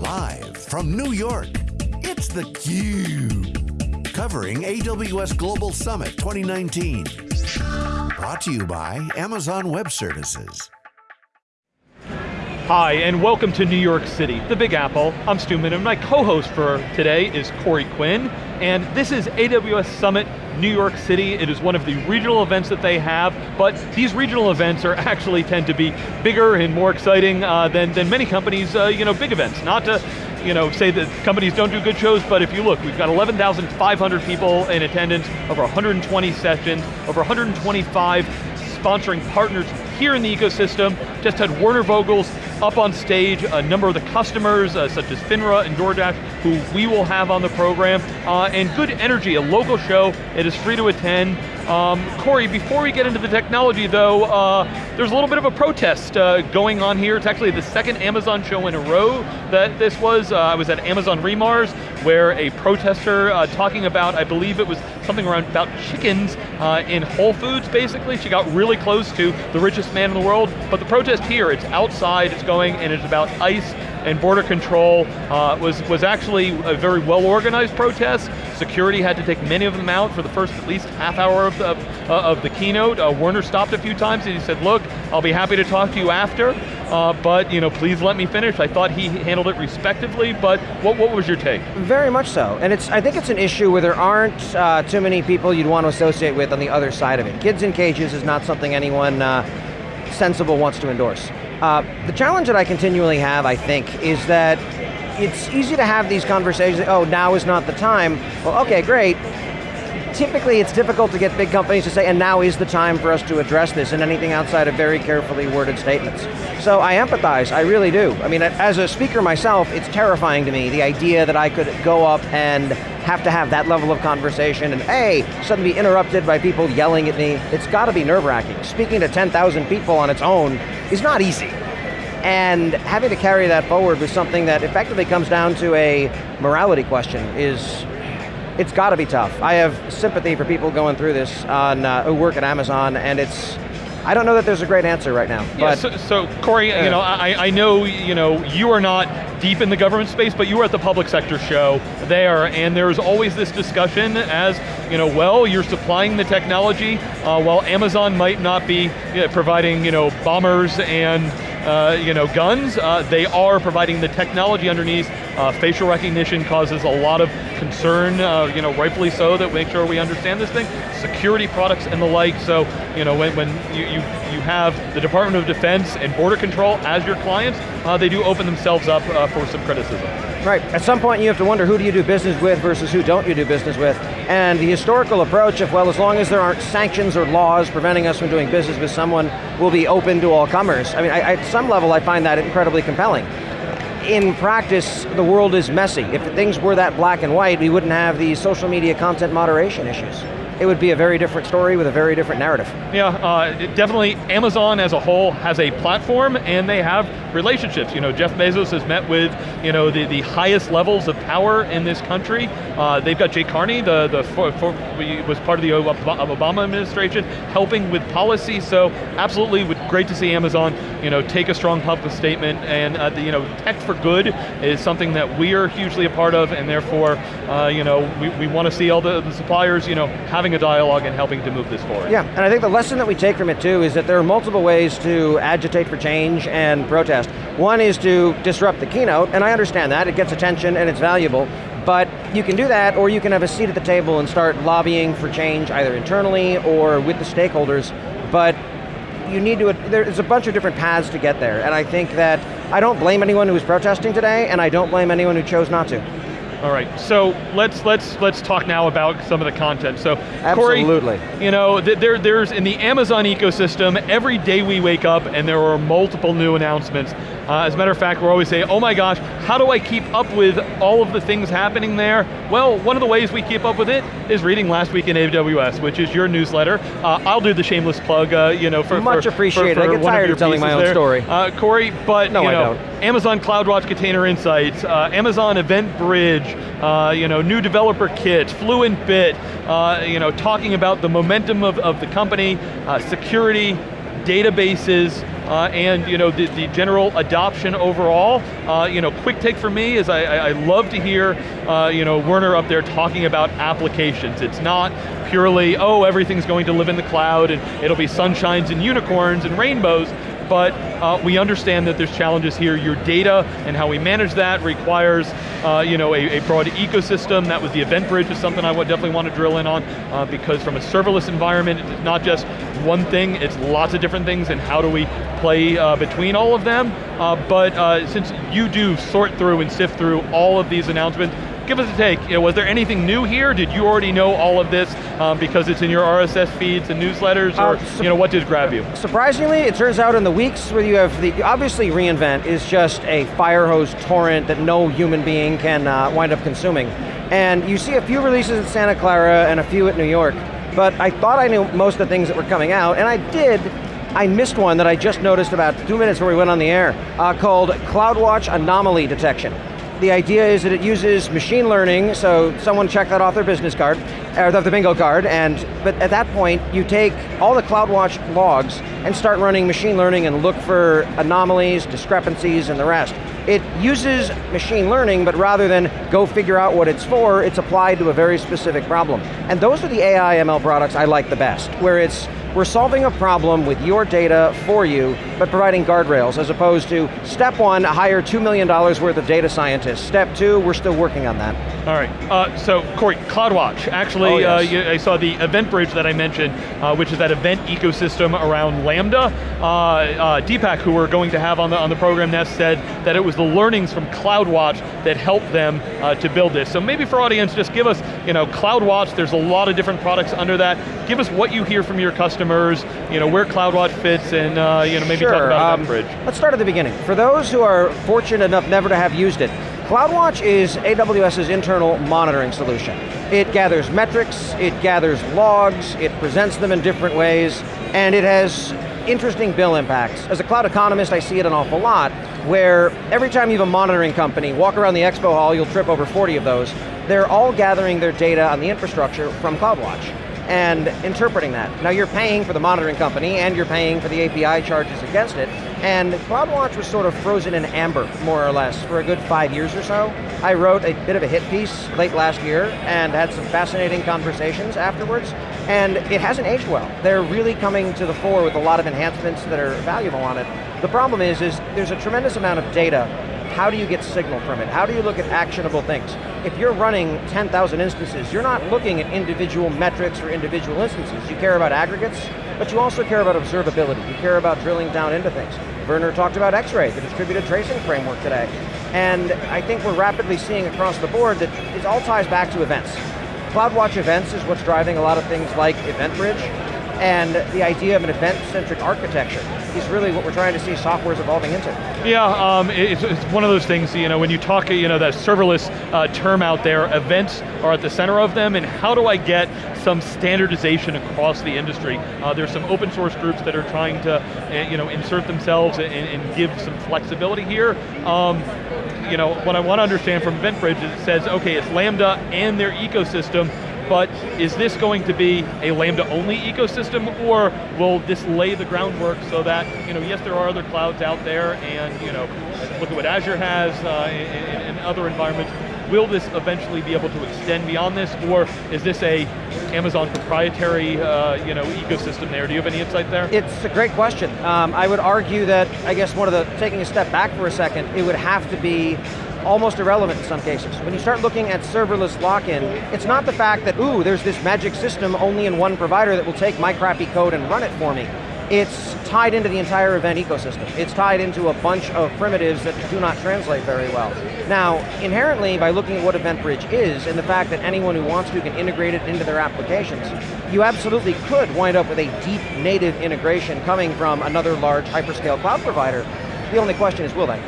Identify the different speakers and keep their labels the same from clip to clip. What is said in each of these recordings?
Speaker 1: Live from New York, it's theCUBE. Covering AWS Global Summit 2019. Brought to you by Amazon Web Services.
Speaker 2: Hi, and welcome to New York City, the Big Apple. I'm Stu Miniman, my co-host for today is Corey Quinn, and this is AWS Summit New York City. It is one of the regional events that they have, but these regional events are actually tend to be bigger and more exciting uh, than, than many companies, uh, you know, big events. Not to you know, say that companies don't do good shows, but if you look, we've got 11,500 people in attendance, over 120 sessions, over 125 sponsoring partners here in the ecosystem. Just had Werner Vogels up on stage, a number of the customers, uh, such as FINRA and DoorDash, who we will have on the program, uh, and good energy, a local show, it is free to attend. Um, Corey, before we get into the technology though, uh, there's a little bit of a protest uh, going on here. It's actually the second Amazon show in a row that this was. Uh, I was at Amazon re:MARS, where a protester uh, talking about, I believe it was something around about chickens uh, in Whole Foods, basically. She got really close to the richest man in the world, but the protest here, it's outside, it's going, and it's about ICE and border control uh, was, was actually a very well organized protest. Security had to take many of them out for the first at least half hour of the, uh, of the keynote. Uh, Werner stopped a few times and he said, look, I'll be happy to talk to you after, uh, but you know, please let me finish. I thought he handled it respectively, but what, what was your take?
Speaker 3: Very much so, and it's, I think it's an issue where there aren't uh, too many people you'd want to associate with on the other side of it. Kids in cages is not something anyone uh, sensible wants to endorse. Uh, the challenge that I continually have, I think, is that it's easy to have these conversations, oh, now is not the time. Well, okay, great. Typically, it's difficult to get big companies to say, and now is the time for us to address this, and anything outside of very carefully worded statements. So I empathize, I really do. I mean, as a speaker myself, it's terrifying to me, the idea that I could go up and have to have that level of conversation and A, suddenly be interrupted by people yelling at me. It's got to be nerve wracking. Speaking to 10,000 people on its own is not easy. And having to carry that forward with something that effectively comes down to a morality question is, it's got to be tough. I have sympathy for people going through this on, uh, who work at Amazon and it's, I don't know that there's a great answer right now.
Speaker 2: Yeah, so, so, Corey, you know, I, I know, you know, you are not deep in the government space, but you were at the public sector show there, and there's always this discussion as, you know, well, you're supplying the technology, uh, while Amazon might not be you know, providing, you know, bombers and uh, you know, guns, uh, they are providing the technology underneath. Uh, facial recognition causes a lot of concern, uh, you know, rightfully so, that make sure we understand this thing. Security products and the like, so, you know, when, when you, you, you have the Department of Defense and Border Control as your clients, uh, they do open themselves up uh, for some criticism.
Speaker 3: Right, at some point you have to wonder who do you do business with versus who don't you do business with. And the historical approach of, well, as long as there aren't sanctions or laws preventing us from doing business with someone, we'll be open to all comers. I mean, I, at some level I find that incredibly compelling. In practice, the world is messy. If things were that black and white, we wouldn't have these social media content moderation issues it would be a very different story with a very different narrative.
Speaker 2: Yeah, uh, definitely Amazon as a whole has a platform and they have relationships. You know, Jeff Bezos has met with you know, the, the highest levels of power in this country. Uh, they've got Jay Carney, the, the for, for, was part of the Obama administration, helping with policy, so absolutely great to see Amazon you know, take a strong public statement and uh, the, you know, tech for good is something that we are hugely a part of and therefore uh, you know, we, we want to see all the, the suppliers you know, having a dialogue and helping to move this forward.
Speaker 3: Yeah, and I think the lesson that we take from it too is that there are multiple ways to agitate for change and protest. One is to disrupt the keynote, and I understand that, it gets attention and it's valuable, but you can do that, or you can have a seat at the table and start lobbying for change, either internally or with the stakeholders, but you need to, there's a bunch of different paths to get there, and I think that, I don't blame anyone who was protesting today, and I don't blame anyone who chose not to.
Speaker 2: All right, so let's let's let's talk now about some of the content. So,
Speaker 3: Absolutely.
Speaker 2: Corey, you know, there, there's in the Amazon ecosystem, every day we wake up and there are multiple new announcements. Uh, as a matter of fact, we're always saying, oh my gosh, how do I keep up with all of the things happening there? Well, one of the ways we keep up with it is reading Last Week in AWS, which is your newsletter. Uh, I'll do the shameless plug, uh, you know, for-
Speaker 3: Much
Speaker 2: for,
Speaker 3: appreciated,
Speaker 2: for, for
Speaker 3: I get tired of, of telling my own
Speaker 2: there.
Speaker 3: story.
Speaker 2: Uh, Corey, but
Speaker 3: no,
Speaker 2: you know,
Speaker 3: I don't.
Speaker 2: Amazon CloudWatch Container Insights, uh, Amazon Event Bridge, uh, you know, new developer kit, Fluent Bit, you know, talking about the momentum of, of the company, security, databases, uh, and you know, the, the general adoption overall. Uh, you know, quick take for me is I, I love to hear uh, you know, Werner up there talking about applications. It's not purely, oh, everything's going to live in the cloud and it'll be sunshines and unicorns and rainbows, but uh, we understand that there's challenges here. Your data and how we manage that requires uh, you know, a, a, broad ecosystem. That was the event bridge is something I would definitely want to drill in on uh, because from a serverless environment, it's not just one thing, it's lots of different things and how do we play uh, between all of them. Uh, but uh, since you do sort through and sift through all of these announcements, give us a take. You know, was there anything new here? Did you already know all of this um, because it's in your RSS feeds and newsletters, or uh, you know, what did grab you?
Speaker 3: Surprisingly, it turns out in the weeks where you have the, obviously reInvent is just a fire hose torrent that no human being can uh, wind up consuming. And you see a few releases at Santa Clara and a few at New York, but I thought I knew most of the things that were coming out, and I did, I missed one that I just noticed about two minutes before we went on the air, uh, called CloudWatch Anomaly Detection the idea is that it uses machine learning, so someone check that off their business card, or the bingo card, and but at that point, you take all the CloudWatch logs and start running machine learning and look for anomalies, discrepancies, and the rest. It uses machine learning, but rather than go figure out what it's for, it's applied to a very specific problem. And those are the AI ML products I like the best, where it's we're solving a problem with your data for you, but providing guardrails, as opposed to step one, hire $2 million worth of data scientists. Step two, we're still working on that.
Speaker 2: All right, uh, so Corey, CloudWatch. Actually, oh, yes. uh, I saw the event bridge that I mentioned, uh, which is that event ecosystem around Lambda. Uh, uh, Deepak, who we're going to have on the, on the program Nest, said that it was the learnings from CloudWatch that helped them uh, to build this. So maybe for audience, just give us, you know, CloudWatch, there's a lot of different products under that. Give us what you hear from your customers customers, you know, where CloudWatch fits, and uh, you know, maybe
Speaker 3: sure.
Speaker 2: talk about um,
Speaker 3: Bridge. Let's start at the beginning. For those who are fortunate enough never to have used it, CloudWatch is AWS's internal monitoring solution. It gathers metrics, it gathers logs, it presents them in different ways, and it has interesting bill impacts. As a cloud economist, I see it an awful lot, where every time you have a monitoring company, walk around the expo hall, you'll trip over 40 of those, they're all gathering their data on the infrastructure from CloudWatch and interpreting that. Now you're paying for the monitoring company and you're paying for the API charges against it, and CloudWatch was sort of frozen in amber, more or less, for a good five years or so. I wrote a bit of a hit piece late last year and had some fascinating conversations afterwards, and it hasn't aged well. They're really coming to the fore with a lot of enhancements that are valuable on it. The problem is, is there's a tremendous amount of data how do you get signal from it? How do you look at actionable things? If you're running 10,000 instances, you're not looking at individual metrics or individual instances. You care about aggregates, but you also care about observability. You care about drilling down into things. Werner talked about X-Ray, the distributed tracing framework today. And I think we're rapidly seeing across the board that it all ties back to events. CloudWatch events is what's driving a lot of things like EventBridge, and the idea of an event-centric architecture is really what we're trying to see software's evolving into.
Speaker 2: Yeah, um, it's, it's, one of those things, you know, when you talk, you know, that serverless uh, term out there, events are at the center of them, and how do I get some standardization across the industry? Uh, there's some open source groups that are trying to, uh, you know, insert themselves and, and give some flexibility here. Um, you know, what I want to understand from EventBridge is it says, okay, it's Lambda and their ecosystem, but is this going to be a Lambda only ecosystem or will this lay the groundwork so that, you know, yes there are other clouds out there and, you know, look at what Azure has uh, other environments, will this eventually be able to extend beyond this, or is this a Amazon proprietary uh, you know, ecosystem there? Do you have any insight there?
Speaker 3: It's a great question. Um, I would argue that, I guess one of the, taking a step back for a second, it would have to be almost irrelevant in some cases. When you start looking at serverless lock-in, it's not the fact that, ooh, there's this magic system only in one provider that will take my crappy code and run it for me. It's tied into the entire event ecosystem. It's tied into a bunch of primitives that do not translate very well. Now, inherently, by looking at what EventBridge is, and the fact that anyone who wants to can integrate it into their applications, you absolutely could wind up with a deep native integration coming from another large hyperscale cloud provider. The only question is, will they?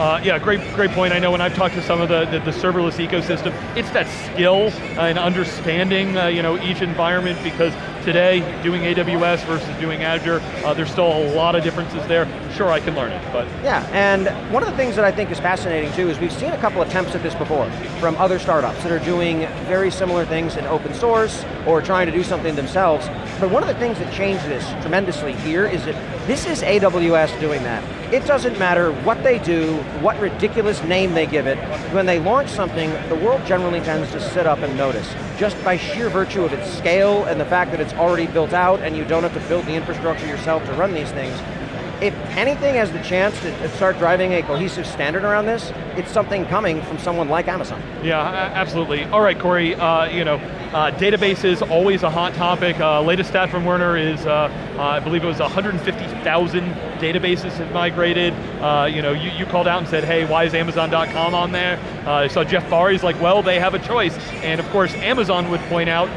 Speaker 2: Uh, yeah, great, great point. I know when I've talked to some of the, the, the serverless ecosystem, it's that skill and understanding, uh, you know, each environment because today, doing AWS versus doing Azure, uh, there's still a lot of differences there. Sure, I can learn it, but.
Speaker 3: Yeah, and one of the things that I think is fascinating too is we've seen a couple attempts at this before from other startups that are doing very similar things in open source or trying to do something themselves. But one of the things that changed this tremendously here is that this is AWS doing that. It doesn't matter what they do, what ridiculous name they give it, when they launch something, the world generally tends to sit up and notice, just by sheer virtue of its scale and the fact that it's already built out and you don't have to build the infrastructure yourself to run these things if anything has the chance to start driving a cohesive standard around this, it's something coming from someone like Amazon.
Speaker 2: Yeah, absolutely. All right, Corey, uh, you know, uh, databases, always a hot topic. Uh, latest stat from Werner is, uh, uh, I believe it was 150,000 databases have migrated. Uh, you know, you, you, called out and said, hey, why is Amazon.com on there? I saw Jeff Barr's like, well, they have a choice. And of course, Amazon would point out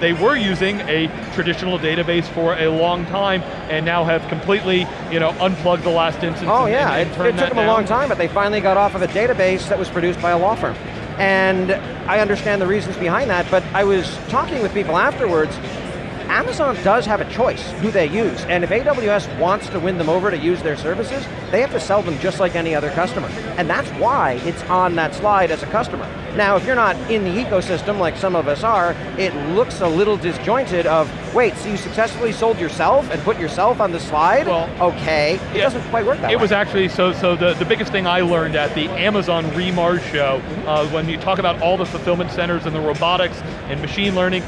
Speaker 2: they were using a traditional database for a long time and now have completely, you know, unplugged the last instance.
Speaker 3: Oh
Speaker 2: and,
Speaker 3: yeah,
Speaker 2: and,
Speaker 3: and it, it took them
Speaker 2: down.
Speaker 3: a long time, but they finally got off of a database that was produced by a law firm. And I understand the reasons behind that, but I was talking with people afterwards, Amazon does have a choice who they use, and if AWS wants to win them over to use their services, they have to sell them just like any other customer. And that's why it's on that slide as a customer. Now, if you're not in the ecosystem like some of us are, it looks a little disjointed of, wait, so you successfully sold yourself and put yourself on the slide?
Speaker 2: Well,
Speaker 3: okay, it yeah, doesn't quite work that way.
Speaker 2: It
Speaker 3: way.
Speaker 2: was actually, so so the, the biggest thing I learned at the Amazon re:MARS show, uh, when you talk about all the fulfillment centers and the robotics and machine learning,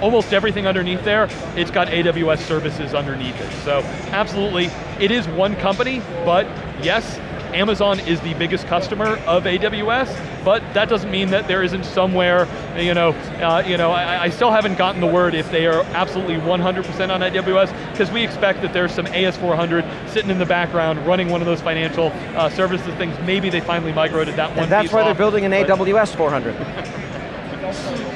Speaker 2: almost everything underneath there, it's got AWS services underneath it. So absolutely, it is one company, but yes, Amazon is the biggest customer of AWS, but that doesn't mean that there isn't somewhere, you know, uh, you know, I, I, still haven't gotten the word if they are absolutely 100% on AWS, because we expect that there's some AS400 sitting in the background running one of those financial uh, services things. Maybe they finally migrated that one
Speaker 3: And that's why
Speaker 2: off,
Speaker 3: they're building an AWS 400.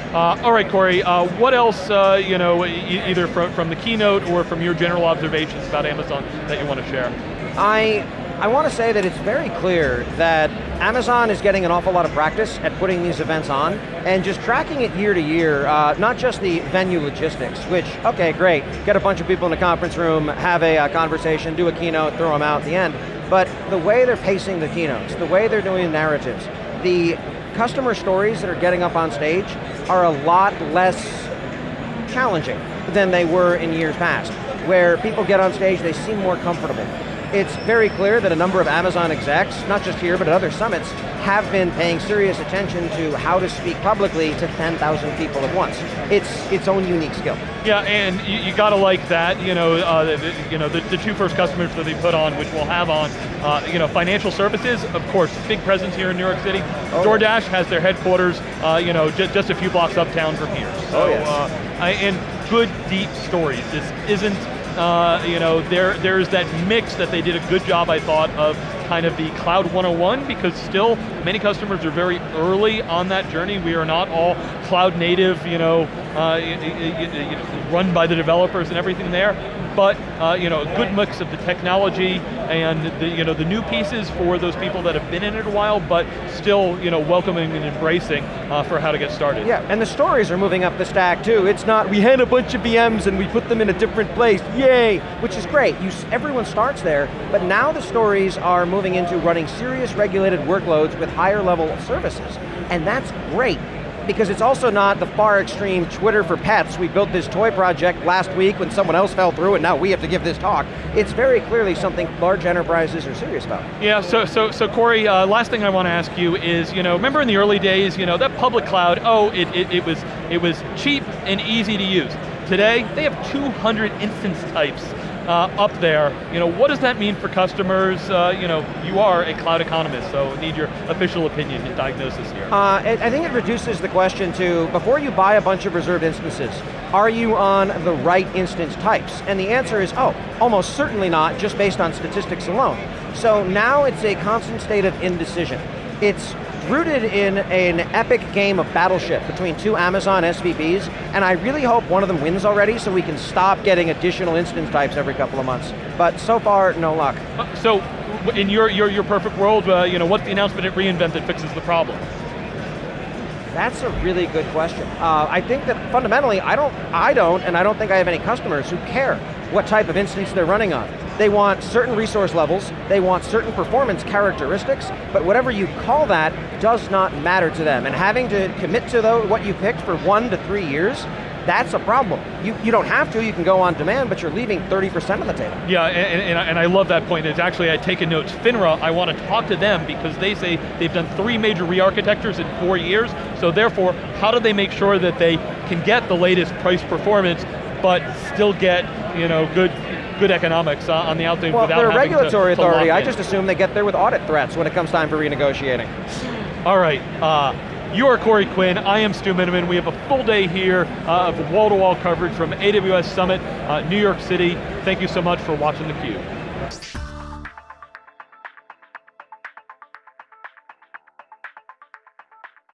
Speaker 2: Uh, all right, Corey, uh, what else, uh, you know, e either from, from the keynote or from your general observations about Amazon that you want to share?
Speaker 3: I, I want to say that it's very clear that Amazon is getting an awful lot of practice at putting these events on and just tracking it year to year, uh, not just the venue logistics, which, okay, great, get a bunch of people in a conference room, have a uh, conversation, do a keynote, throw them out at the end, but the way they're pacing the keynotes, the way they're doing the narratives, the customer stories that are getting up on stage are a lot less challenging than they were in years past, where people get on stage, they seem more comfortable. It's very clear that a number of Amazon execs, not just here, but at other summits, have been paying serious attention to how to speak publicly to 10,000 people at once. It's its own unique skill.
Speaker 2: Yeah, and you, you got to like that. You know, uh, the, you know the, the, two first customers that they put on, which we'll have on, uh, you know, financial services, of course, big presence here in New York City. Oh, DoorDash has their headquarters, uh, you know, just a few blocks uptown from here. So,
Speaker 3: oh, yes.
Speaker 2: Uh, I, and good, deep stories. This isn't uh, you know, there there's that mix that they did a good job, I thought, of kind of the Cloud 101 because still many customers are very early on that journey. We are not all cloud native, you know, uh, run by the developers and everything there but uh, you know, a good mix of the technology and the, you know, the new pieces for those people that have been in it a while, but still you know, welcoming and embracing uh, for how to get started.
Speaker 3: Yeah, and the stories are moving up the stack too. It's not, we had a bunch of VMs and we put them in a different place, yay, which is great. You, everyone starts there, but now the stories are moving into running serious regulated workloads with higher level services, and that's great because it's also not the far extreme Twitter for pets. We built this toy project last week when someone else fell through and now we have to give this talk. It's very clearly something large enterprises are serious about.
Speaker 2: Yeah, so so, so Corey, uh, last thing I want to ask you is, you know, remember in the early days, you know, that public cloud, oh, it, it, it was, it was cheap and easy to use. Today, they have 200 instance types uh, up there. You know, what does that mean for customers? Uh, you know, you are a cloud economist, so need your official opinion and diagnosis here.
Speaker 3: Uh, I think it reduces the question to, before you buy a bunch of reserved instances, are you on the right instance types? And the answer is, oh, almost certainly not, just based on statistics alone. So now it's a constant state of indecision. It's rooted in an epic game of battleship between two Amazon SVPs, and I really hope one of them wins already so we can stop getting additional instance types every couple of months. But so far, no luck.
Speaker 2: Uh, so, in your, your, your perfect world, uh, you know, what's the announcement at reInvent that fixes the problem?
Speaker 3: That's a really good question. Uh, I think that fundamentally, I don't, I don't, and I don't think I have any customers who care what type of instance they're running on. They want certain resource levels, they want certain performance characteristics, but whatever you call that does not matter to them. And having to commit to what you picked for one to three years, that's a problem. You, you don't have to, you can go on demand, but you're leaving 30% of the table.
Speaker 2: Yeah, and, and, and I love that point. It's actually, I take a notes, FINRA, I want to talk to them because they say they've done three major re-architectures in four years, so therefore, how do they make sure that they can get the latest price performance, but still get you know, good good economics uh, on the outside
Speaker 3: well,
Speaker 2: without
Speaker 3: they're a regulatory
Speaker 2: to, to
Speaker 3: authority. I just assume they get there with audit threats when it comes time for renegotiating.
Speaker 2: All right, uh, you are Corey Quinn, I am Stu Miniman. We have a full day here uh, of wall-to-wall -wall coverage from AWS Summit, uh, New York City. Thank you so much for watching theCUBE.